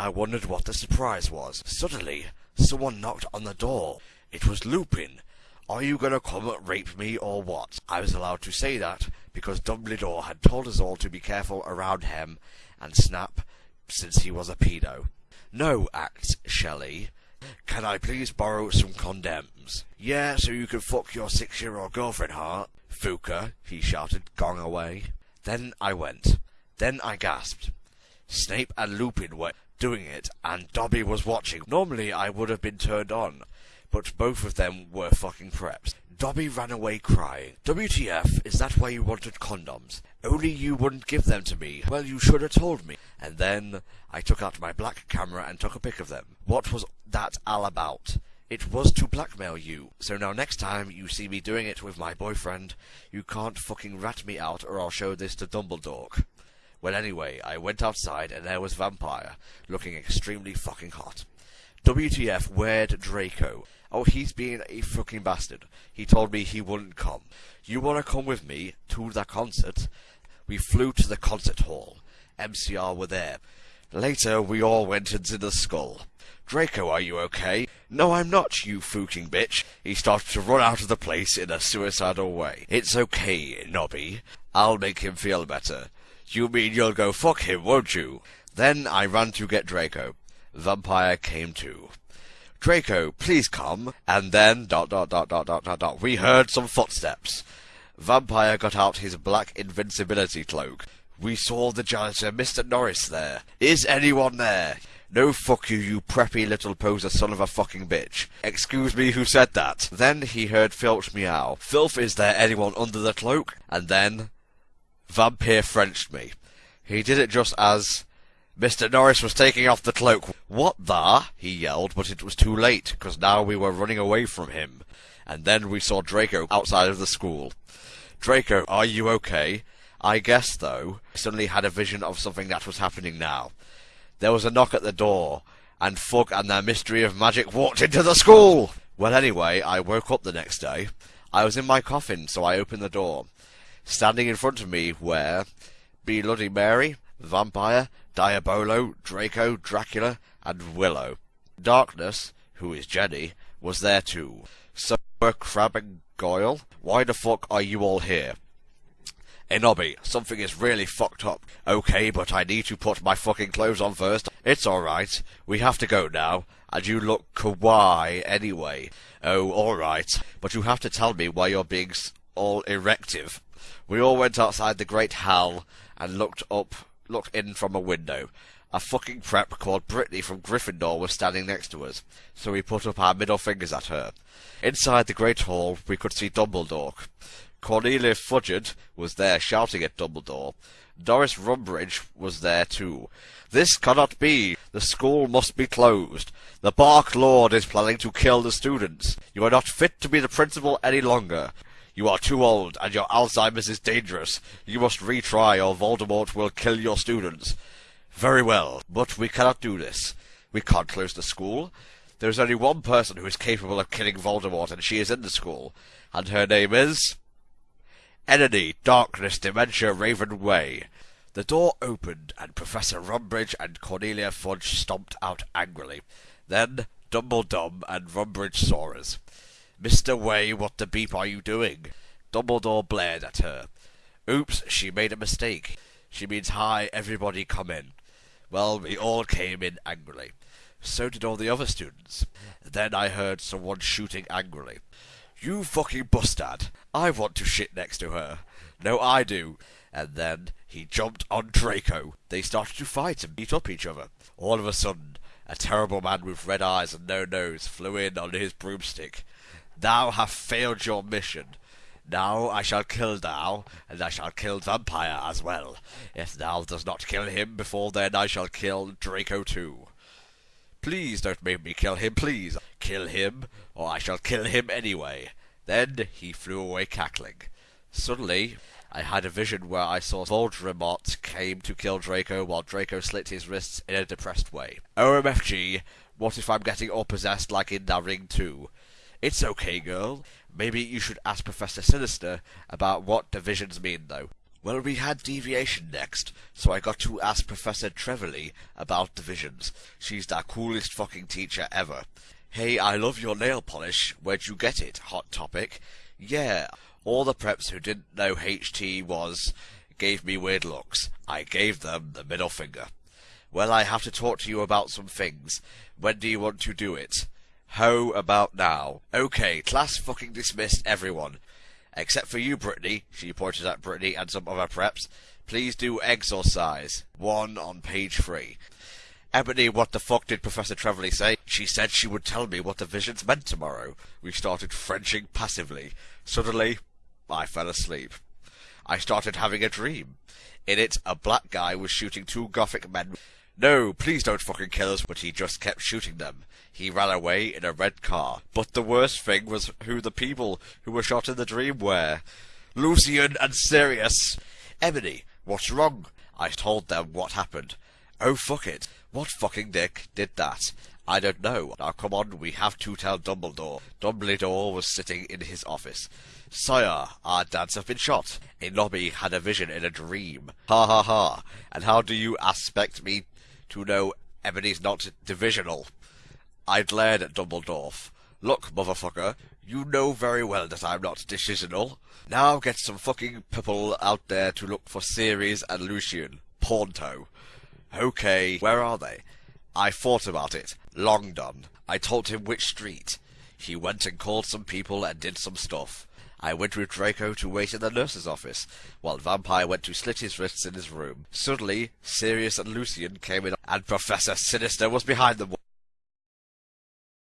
I wondered what the surprise was. Suddenly, someone knocked on the door. It was Lupin. Are you gonna come rape me or what? I was allowed to say that because Dumbledore had told us all to be careful around him and Snape since he was a pedo. No, acts Shelley. Can I please borrow some condoms? Yeah, so you can fuck your six-year-old girlfriend, Hart. Fuka, he shouted, going away. Then I went. Then I gasped. Snape and Lupin were doing it, and Dobby was watching. Normally I would have been turned on, but both of them were fucking preps. Dobby ran away crying. WTF, is that why you wanted condoms? Only you wouldn't give them to me. Well, you should have told me. And then I took out my black camera and took a pic of them. What was that all about? It was to blackmail you. So now next time you see me doing it with my boyfriend, you can't fucking rat me out or I'll show this to Dumbledore. Well anyway, I went outside and there was Vampire, looking extremely fucking hot. WTF, where'd Draco? Oh, he's being a fucking bastard. He told me he wouldn't come. You wanna come with me to the concert? We flew to the concert hall. MCR were there. Later, we all went into the skull. Draco, are you okay? No, I'm not, you fucking bitch. He started to run out of the place in a suicidal way. It's okay, Nobby. I'll make him feel better. You mean you'll go fuck him, won't you? Then I run to get Draco. Vampire came too. Draco, please come. And then, dot dot dot dot dot dot dot, we heard some footsteps. Vampire got out his black invincibility cloak. We saw the janitor, uh, Mr. Norris, there. Is anyone there? No fuck you, you preppy little poser son of a fucking bitch. Excuse me, who said that? Then he heard Filch meow. Filth, is there anyone under the cloak? And then, Vampire Frenched me. He did it just as Mr. Norris was taking off the cloak. What the? he yelled, but it was too late, because now we were running away from him. And then we saw Draco outside of the school. Draco, are you okay? I guess, though, I suddenly had a vision of something that was happening now. There was a knock at the door, and Fug and their mystery of magic walked into the school! Well, anyway, I woke up the next day. I was in my coffin, so I opened the door. Standing in front of me were Bloody Mary, Vampire, Diabolo, Draco, Dracula, and Willow. Darkness, who is Jenny, was there too. So were Crabbe and Goyle. Why the fuck are you all here? Hey Nobby, something is really fucked up. Okay, but I need to put my fucking clothes on first. It's alright. We have to go now. And you look kawaii anyway. Oh, alright. But you have to tell me why you're being all erective. We all went outside the great hall and looked up, looked in from a window. A fucking prep called Brittany from Gryffindor was standing next to us, so we put up our middle fingers at her. Inside the great hall, we could see Dumbledore. Cornelia Fudge was there shouting at Dumbledore. Doris Rumbridge was there too. This cannot be. The school must be closed. The Dark Lord is planning to kill the students. You are not fit to be the principal any longer. You are too old, and your Alzheimer's is dangerous. You must retry, or Voldemort will kill your students. Very well, but we cannot do this. We can't close the school. There is only one person who is capable of killing Voldemort, and she is in the school. And her name is... Enemy, Darkness, Dementia, Raven Way. The door opened, and Professor Rumbridge and Cornelia Fudge stomped out angrily. Then Dumbledore and Rumbridge saw us. Mr. Way, what the beep are you doing? Dumbledore blared at her. Oops, she made a mistake. She means hi, everybody come in. Well, we all came in angrily. So did all the other students. Then I heard someone shooting angrily. You fucking bustard! I want to shit next to her. No, I do. And then he jumped on Draco. They started to fight and beat up each other. All of a sudden, a terrible man with red eyes and no nose flew in on his broomstick. Thou hast failed your mission. Now I shall kill thou, and I shall kill Vampire as well. If thou does not kill him before then, I shall kill Draco too. Please don't make me kill him, please. Kill him, or I shall kill him anyway. Then he flew away cackling. Suddenly, I had a vision where I saw Voldemort came to kill Draco while Draco slit his wrists in a depressed way. OMFG, what if I'm getting all possessed like in The ring too? It's okay, girl. Maybe you should ask Professor Sinister about what divisions mean, though. Well, we had deviation next, so I got to ask Professor Trevelly about divisions. She's the coolest fucking teacher ever. Hey, I love your nail polish. Where'd you get it? Hot topic. Yeah, all the preps who didn't know HT was gave me weird looks. I gave them the middle finger. Well, I have to talk to you about some things. When do you want to do it? How about now? Okay, class fucking dismissed everyone. Except for you, Brittany, she pointed at Brittany and some other preps. Please do exorcise. One on page three. Ebony, what the fuck did Professor Trevelly say? She said she would tell me what the visions meant tomorrow. We started Frenching passively. Suddenly, I fell asleep. I started having a dream. In it, a black guy was shooting two gothic men. No, please don't fucking kill us, but he just kept shooting them. He ran away in a red car. But the worst thing was who the people who were shot in the dream were. Lucian and Sirius. Ebony, what's wrong? I told them what happened. Oh, fuck it. What fucking dick did that? I don't know. Now come on, we have to tell Dumbledore. Dumbledore was sitting in his office. Sire, our dads have been shot. Enoby had a vision in a dream. Ha ha ha. And how do you expect me to know Ebony's not divisional? I glared at Dumbledore. Look, motherfucker, you know very well that I'm not decisional. Now get some fucking people out there to look for Sirius and Lucian. Pornto. Okay, where are they? I thought about it. Long done. I told him which street. He went and called some people and did some stuff. I went with Draco to wait in the nurse's office, while Vampire went to slit his wrists in his room. Suddenly, Sirius and Lucian came in, and Professor Sinister was behind them.